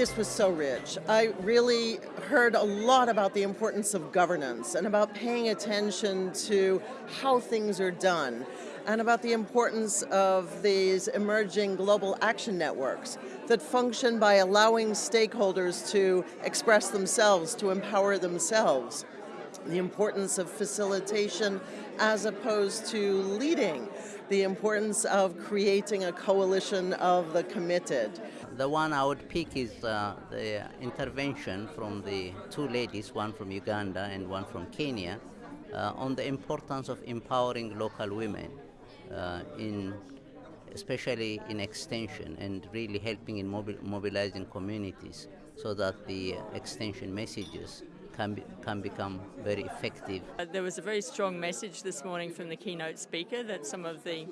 this was so rich. I really heard a lot about the importance of governance and about paying attention to how things are done and about the importance of these emerging global action networks that function by allowing stakeholders to express themselves, to empower themselves. The importance of facilitation as opposed to leading. The importance of creating a coalition of the committed. The one I would pick is uh, the intervention from the two ladies, one from Uganda and one from Kenya, uh, on the importance of empowering local women uh, in especially in extension and really helping in mobil mobilizing communities so that the extension messages can, be, can become very effective. Uh, there was a very strong message this morning from the keynote speaker that some of the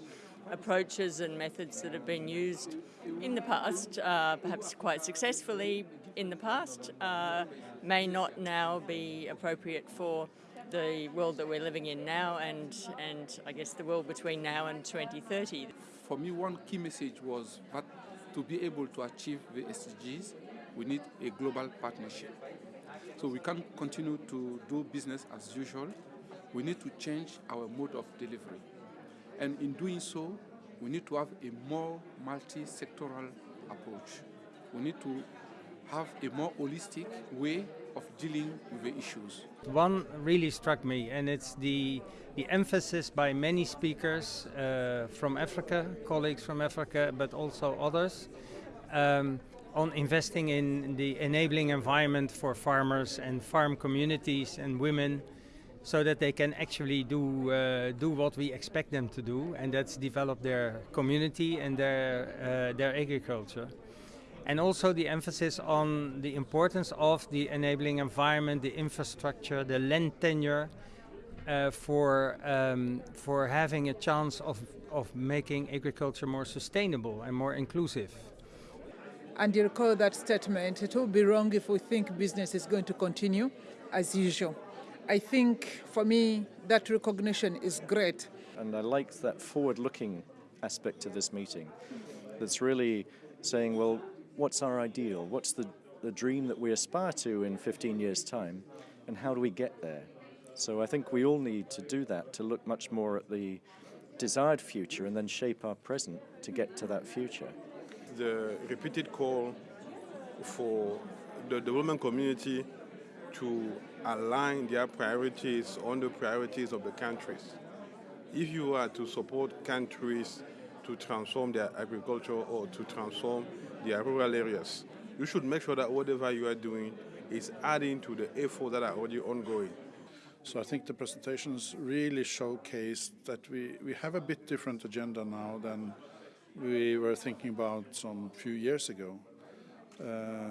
approaches and methods that have been used in the past, uh, perhaps quite successfully in the past, uh, may not now be appropriate for the world that we're living in now and, and I guess the world between now and 2030. For me, one key message was that to be able to achieve the SDGs, we need a global partnership. So we can't continue to do business as usual. We need to change our mode of delivery. And in doing so, we need to have a more multi-sectoral approach. We need to have a more holistic way of dealing with the issues. One really struck me and it's the, the emphasis by many speakers uh, from Africa, colleagues from Africa, but also others, um, on investing in the enabling environment for farmers and farm communities and women so that they can actually do, uh, do what we expect them to do and that's develop their community and their, uh, their agriculture and also the emphasis on the importance of the enabling environment, the infrastructure, the land tenure uh, for, um, for having a chance of, of making agriculture more sustainable and more inclusive. And you recall that statement, it will be wrong if we think business is going to continue as usual. I think for me that recognition is great. And I like that forward-looking aspect of this meeting that's really saying, well, what's our ideal? What's the, the dream that we aspire to in 15 years' time? And how do we get there? So I think we all need to do that, to look much more at the desired future and then shape our present to get to that future. The repeated call for the development community to align their priorities on the priorities of the countries. If you are to support countries to transform their agriculture or to transform their rural areas. You should make sure that whatever you are doing is adding to the effort that are already ongoing. So I think the presentations really showcase that we, we have a bit different agenda now than we were thinking about some few years ago. Uh,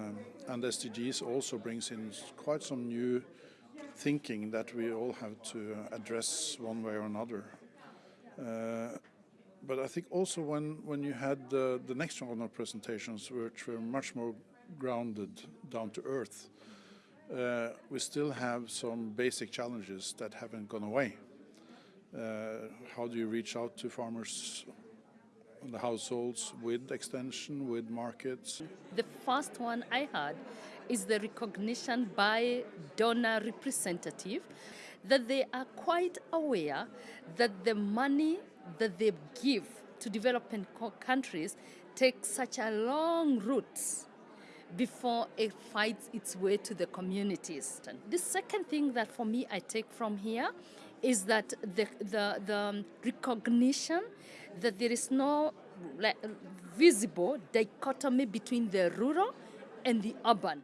and SDGs also brings in quite some new thinking that we all have to address one way or another. Uh, but I think also when, when you had the, the next round of presentations, which were much more grounded, down to earth, uh, we still have some basic challenges that haven't gone away. Uh, how do you reach out to farmers and the households with extension, with markets? The first one I had is the recognition by donor representative that they are quite aware that the money that they give to developing countries takes such a long route before it finds its way to the communities. The second thing that for me I take from here is that the, the, the recognition that there is no visible dichotomy between the rural and the urban.